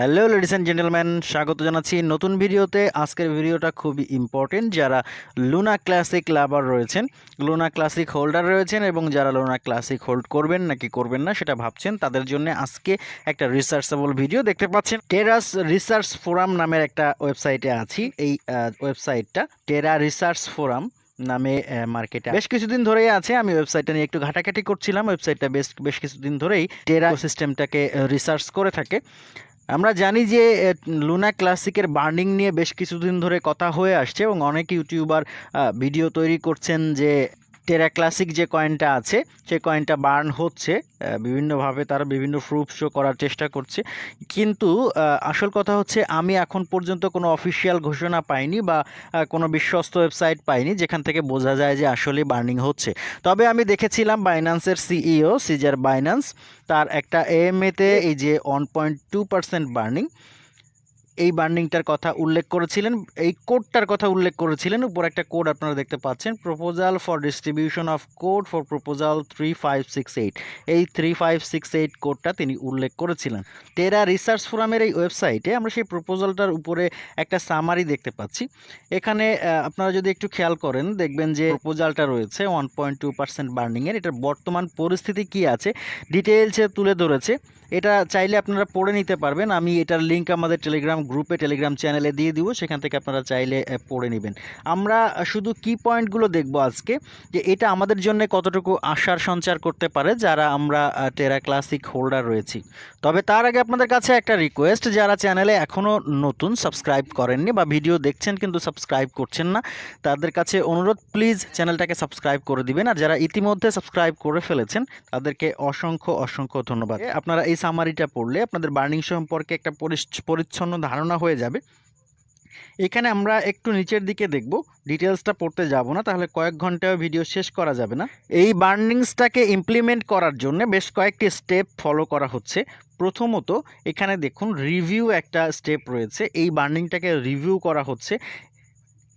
Hello ladies and gentleman স্বাগত জানাচ্ছি নতুন ভিডিওতে। আজকের ভিডিওটা খুবই ইম্পর্টেন্ট যারা লুনা ক্লাসিক লাভার রয়েছেন লুনা ক্লাসিক হোল্ডার রয়েছেন এবং যারা লুনা ক্লাসিক হোল্ড করবেন নাকি করবেন না সেটা ভাবছেন, তাদের জন্য আজকে একটা রিসার্চেবল ভিডিও দেখতে পাচ্ছেন। টেরাস রিসার্চ ফোরাম নামের একটা ওয়েবসাইটে আছি। এই ওয়েবসাইটটা টেরা রিসার্চ ফোরাম নামে মার্কেটে বেশ কিছুদিন ধরেই আছে, আমি ওয়েবসাইটটা নিয়ে একটু ঘাটাঘাটি করছিলাম। ওয়েবসাইটটা বেশ বেশ কিছুদিন ধরেই টেরা সিস্টেমটাকে রিসার্চ করে থাকে। আমরা জানি যে লুনা ক্লাসিকের বার্নিং নিয়ে বেশ কিছুদিন ধরে কথা হয়ে আসছে এবং অনেক ইউটিউবার ভিডিও তৈরি করছেন যে টেরা ক্লাসিক যে কয়েনটা আছে সেই কয়েনটা বার্ন হচ্ছে বিভিন্নভাবে তারা বিভিন্ন প্রুফ শো করার চেষ্টা করছে। কিন্তু আসল কথা হচ্ছে আমি এখন পর্যন্ত কোনো অফিসিয়াল ঘোষণা পাইনি বা কোনো বিশ্বস্ত ওয়েবসাইট পাইনি যেখান থেকে বোঝা যায় যে আসলে বার্নিং হচ্ছে। তবে আমি দেখেছিলাম বাইন্যান্সের সিইও সিজার বাইন্যান্স তার একটা এএমএতে এই যে one point two percent burning এই বার্নিংটার কথা উল্লেখ করেছিলেন, এই কোডটার কথা উল্লেখ করেছিলেন। উপর একটা কোড আপনারা দেখতে পাচ্ছেন proposal for distribution of code for proposal three five six eight এই থ্রি ফাইভ সিক্স এইট কোডটা তিনি উল্লেখ করেছিলেন। টেরা রিসার্চ ফোরামের এই ওয়েবসাইটে আমরা সেই প্রপোজালটার উপরে একটা সামারি দেখতে পাচ্ছি। এখানে আপনারা যদি একটু খেয়াল করেন, দেখবেন যে প্রপোজালটা রয়েছে ওয়ান পয়েন্ট টু পার্সেন্ট বার্নিংয়ের। এটার বর্তমান পরিস্থিতি কি আছে ডিটেলসে তুলে ধরেছে। এটা চাইলে আপনারা পড়ে নিতে পারবেন। আমি এটার লিঙ্ক আমাদের টেলিগ্রাম গ্রুপে টেলিগ্রাম চ্যানেলে দিয়ে দিব। সেখান থেকে আপনারা চাইলে পড়ে নেবেন। আমরা শুধু কি পয়েন্টগুলো দেখব আজকে, যে এটা আমাদের জন্য কতটুকু আশার সঞ্চার করতে পারে, যারা আমরা টেরা ক্লাসিক হোল্ডার রয়েছি। তবে তার আগে আপনাদের কাছে একটা রিকোয়েস্ট যারা চ্যানেলে এখনও নতুন সাবস্ক্রাইব করেননি বা ভিডিও দেখছেন কিন্তু সাবস্ক্রাইব করছেন না, তাদের কাছে অনুরোধ প্লিজ চ্যানেলটাকে সাবস্ক্রাইব করে দিবেন। আর যারা ইতিমধ্যে সাবস্ক্রাইব করে ফেলেছেন, তাদেরকে অসংখ্য অসংখ্য ধন্যবাদ। আপনারা এই সামারিটা পড়লে আপনাদের বার্নিং সম্পর্কে একটা পরিচ্ছ- পরিচ্ছন্ন ধারণা হয়ে যাবে। এখানে আমরা একটু নিচের দিকে দেখব। ডিটেলসটা পড়তে যাব না, তাহলে কয়েক ঘন্টায় ভিডিও শেষ করা যাবে না। এই বার্নিংসটাকে ইমপ্লিমেন্ট করার জন্য বেশ কয়েকটি স্টেপ ফলো করা হচ্ছে। প্রথমত, এখানে দেখুন রিভিউ একটা স্টেপ রয়েছে। এই বার্নিংটাকে রিভিউ করা হচ্ছে।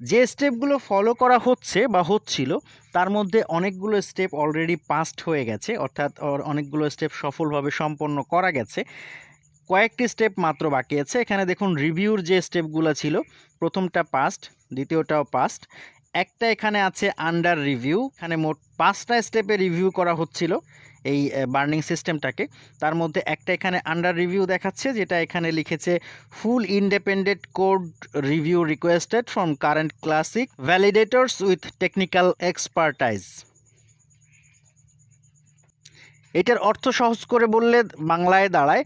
যে স্টেপগুলো ফলো করা হচ্ছে বা হচ্ছিল, তার মধ্যে অনেকগুলো স্টেপ অলরেডি পাস্ট হয়ে গেছে, অর্থাৎ অর- অনেকগুলো স্টেপ সফলভাবে সম্পন্ন করা গেছে। কয়েকটি স্টেপ মাত্র বাকি আছে। এখানে দেখুন রিভিউর যে স্টেপগুলো ছিল, প্রথমটা পাস্ট দ্বিতীয়টাও পাস্ট একটা এখানে আছে আন্ডার রিভিউ এখানে মোট পাঁচটা স্টেপে রিভিউ করা হচ্ছিল। এই বার্নিং সিস্টেমটাকে। তার মধ্যে একটা এখানে আন্ডার রিভিউ দেখাচ্ছে, যেটা এখানে লিখেছে full independent code review requested from current classic validators with technical expertise এটার অর্থ সহজ করে বললে বাংলায় দাঁড়ায়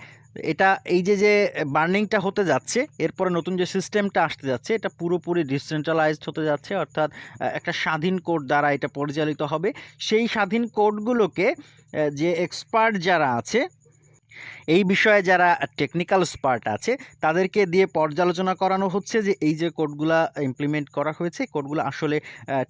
এটা এই যে যে বার্নিংটা হতে যাচ্ছে, এরপরে নতুন যে সিস্টেমটা আসতে যাচ্ছে, এটা পুরোপুরি ডিসেন্ট্রালাইজড হতে যাচ্ছে, অর্থাৎ একটা স্বাধীন কোড দ্বারা এটা পরিচালিত হবে। সেই স্বাধীন কোডগুলোকে যে এক্সপার্ট যারা আছে, এই বিষয়ে যারা টেকনিক্যাল স্পার্ট আছে, তাদেরকে দিয়ে পর্যালোচনা করানো হচ্ছে যে, এই যে কোডগুলা ইমপ্লিমেন্ট করা হয়েছে, কোডগুলো আসলে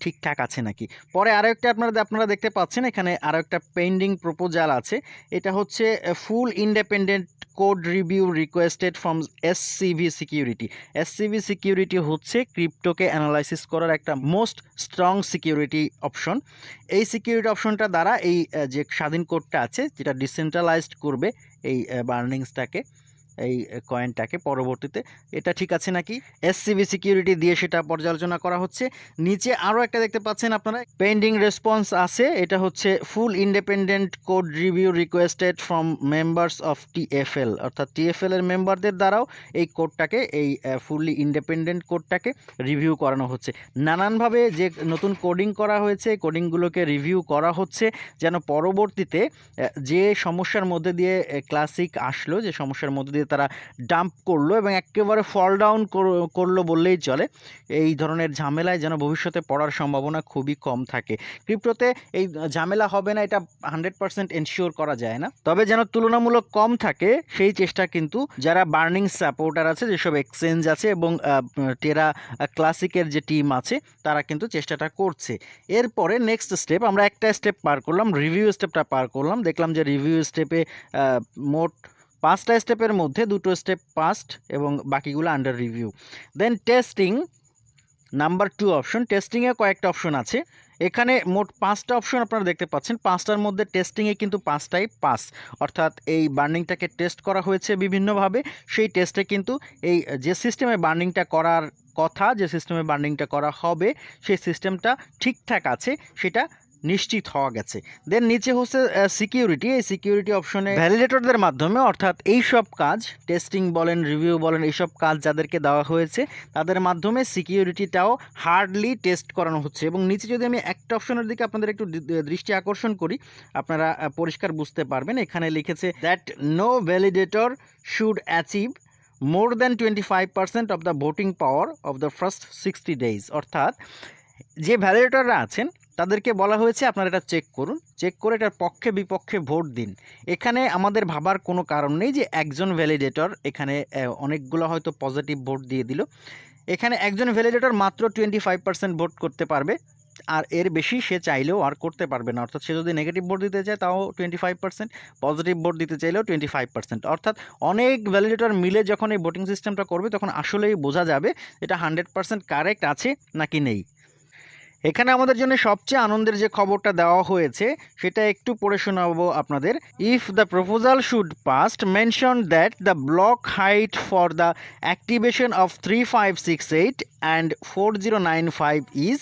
ঠিকঠাক আছে নাকি? পরে আরও একটা আপনারা আপনারা দেখতে পাচ্ছেন, এখানে আরও একটা পেন্ডিং প্রপোজাল আছে। এটা হচ্ছে full independent code review requested from SCV security. SCV security হচ্ছে ক্রিপ্টোকে অ্যানালাইসিস করার একটা মোস্ট স্ট্রং সিকিউরিটি অপশন। এই সিকিউরিটি অপশনটা দ্বারা এই যে স্বাধীন কোডটা আছে, যেটা ডিসেন্ট্রালাইজড করবে এই বার্নিংসটাকে এই কয়েনটাকে পরবর্তীতে। এটা ঠিক আছে নাকি? এসসিবি সিকিউরিটি দিয়ে সেটা পর্যালোচনা করা হচ্ছে। নিচে আরও একটা দেখতে পাচ্ছেন আপনারা। পেন্ডিং রেসপন্স আছে। এটা হচ্ছে full independent code review requested from members of TFL অর্থাৎ টিএফএল এর মেম্বারদের দ্বারাও এই কোডটাকে এই ফুললি ইন্ডিপেন্ডেন্ট কোডটাকে রিভিউ করানো হচ্ছে। নানানভাবে যে নতুন কোডিং করা হয়েছে কোডিংগুলোকে রিভিউ করা হচ্ছে যেন পরবর্তীতে যে সমস্যার মধ্যে দিয়ে ক্লাসিক আসলো, যে সমস্যার মধ্যে দিয়ে তারা ডাম্প করল এবং একেবারে ফল ডাউন করল বললেই চলে। এই ধরনের ঝামেলায় যেন ভবিষ্যতে পড়ার সম্ভাবনা খুবই কম থাকে। ক্রিপ্টোতে এই ঝামেলা হবে না, এটা হান্ড্রেড পার্সেন্ট এনশিওর করা যায় না। তবে যেন তুলনামূলক কম থাকে, সেই চেষ্টা কিন্তু যারা বার্নিং সাপোর্টার আছে, যেসব এক্সচেঞ্জ আছে এবং টেরা ক্লাসিকের যে টিম আছে, তারা কিন্তু চেষ্টাটা করছে। এরপরে নেক্সট স্টেপ আমরা একটা স্টেপ পার করলাম রিভিউ স্টেপটা পার করলাম। দেখলাম যে রিভিউ স্টেপে মোট পাঁচটা স্টেপের মধ্যে দুটো স্টেপ পাস্ট এবং বাকিগুলো under review then testing number two option টেস্টিংয়ে কয়েকটা অপশন আছে। এখানে মোট পাঁচটা অপশন আপনারা দেখতে পাচ্ছেন। পাঁচটার মধ্যে টেস্টিংয়ে কিন্তু পাঁচটাই পাস অর্থাৎ এই বার্নিংটাকে টেস্ট করা হয়েছে বিভিন্নভাবে। সেই টেস্টে কিন্তু এই যে সিস্টেমে বার্নিংটা করার কথা, যে সিস্টেমে বার্নিংটা করা হবে, সেই সিস্টেমটা ঠিকঠাক আছে, সেটা নিশ্চিত হওয়া গেছে। দেন নিচে হচ্ছে সিকিউরিটি এই সিকিউরিটি অপশনে ভ্যালিডেটরদের মাধ্যমে, অর্থাৎ এই সব কাজ টেস্টিং বলেন রিভিউ বলেন, এইসব কাজ যাদেরকে দেওয়া হয়েছে, তাদের মাধ্যমে সিকিউরিটিটাও হার্ডলি টেস্ট করানো হচ্ছে। এবং নিচে যদি আমি একটা অপশনের দিকে আপনাদের একটু দৃষ্টি আকর্ষণ করি, আপনারা পরিষ্কার বুঝতে পারবেন। এখানে লিখেছে that no validator should achieve more than twenty five percent of the voting power of the first sixty days অর্থাৎ, যে ভ্যালিডেটররা আছেন তাদেরকে বলা হয়েছে আপনারা এটা চেক করুন। চেক করে এটার পক্ষে বিপক্ষে ভোট দিন। এখানে আমাদের ভাবার কোনো কারণ নেই যে একজন ভ্যালিডেটর এখানে অনেকগুলো হয়তো পজিটিভ ভোট দিয়ে দিল। এখানে একজন ভ্যালিডেটর মাত্র টোয়েন্টি ফাইভ পার্সেন্ট ভোট করতে পারবে, আর এর বেশি সে চাইলেও আর করতে পারবে না। অর্থাৎ সে যদি নেগেটিভ ভোট দিতে চায়, তাও twenty five percent positive vote দিতে চাইলেও টোয়েন্টি ফাইভ পার্সেন্ট অর্থাৎ অনেক ভ্যালিডেটর মিলে যখন এই ভোটিং সিস্টেমটা করবে, তখন আসলেই বোঝা যাবে এটা হান্ড্রেড পার্সেন্ট কারেক্ট আছে নাকি নেই। এখানে আমাদের জন্য সবচেয়ে আনন্দের যে খবরটা দেওয়া হয়েছে, সেটা একটু পড়ে শোনাবো আপনাদের। If the proposal should passed mention that the block height for the activation of three five six eight and four zero nine five is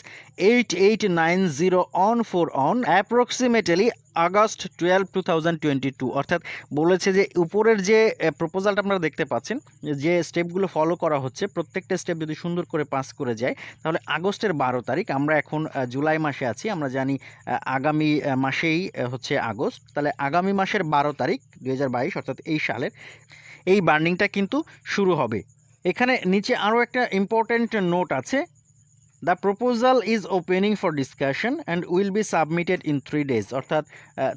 eight eight nine zero on four on approximately August twelve two thousand twenty two অর্থাৎ বলেছে যে উপরের যে প্রপোজালটা আপনারা দেখতে পাচ্ছেন, যে স্টেপগুলো ফলো করা হচ্ছে, প্রত্যেকটা স্টেপ যদি সুন্দর করে পাস করে যায়, তাহলে আগস্টের বারো তারিখ, আমরা এখন জুলাই মাসে আছি, আমরা জানি আগামী মাসেই হচ্ছে আগস্ট, তাহলে আগামী মাসের বারো তারিখ দু হাজার বাইশ, অর্থাৎ এই সালের, এই বার্নিংটা কিন্তু শুরু হবে। এখানে নিচে আরও একটা ইম্পর্ট্যান্ট নোট আছে the proposal is opening for discussion and will be submitted in three days অর্থাৎ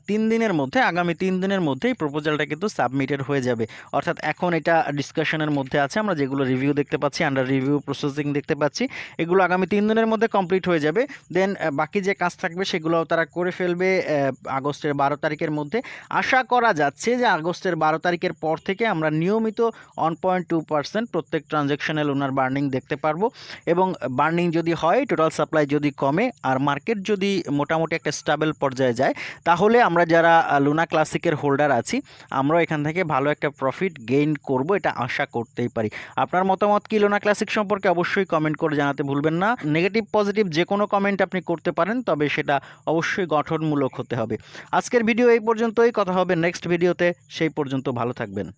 তিন দিনের মধ্যে, আগামী তিন দিনের মধ্যেই প্রপোজালটা কিন্তু সাবমিটেড হয়ে যাবে। অর্থাৎ, এখন এটা ডিসকাশনের মধ্যে আছে। আমরা যেগুলো রিভিউ দেখতে পাচ্ছি আন্ডার রিভিউ প্রসেসিং দেখতে পাচ্ছি, এগুলো আগামী তিন দিনের মধ্যে কমপ্লিট হয়ে যাবে। দেন বাকি যে কাজ থাকবে সেগুলো তারা করে ফেলবে আগস্টের বারো তারিখের মধ্যে। আশা করা যাচ্ছে যে আগস্টের বারো তারিখের পর থেকে আমরা নিয়মিত ওয়ান পয়েন্ট টু পার্সেন্ট প্রত্যেক ট্রানজ্যাকশনে লোনার বার্নিং দেখতে পারব। এবং বার্নিং যদি হয় টোটাল সাপ্লাই যদি কমে আর মার্কেট যদি মোটামুটি একটা স্টেবল পর্যায়ে যায়, তাহলে আমরা যারা লুনা ক্লাসিকের হোল্ডার আছি আমরা এখান থেকে ভালো একটা প্রফিট গেইন করব, এটা আশা করতেই পারি। আপনার মতামত কি লোনা ক্লাসিক সম্পর্কে অবশ্যই কমেন্ট করে জানাতে ভুলবেন না। নেগেটিভ পজিটিভ যে কোনো কমেন্ট আপনি করতে পারেন, তবে সেটা অবশ্যই গঠনমূলক হতে হবে। আজকের ভিডিও এই পর্যন্তই, কথা হবে নেক্সট ভিডিওতে সেই পর্যন্ত ভালো থাকবেন।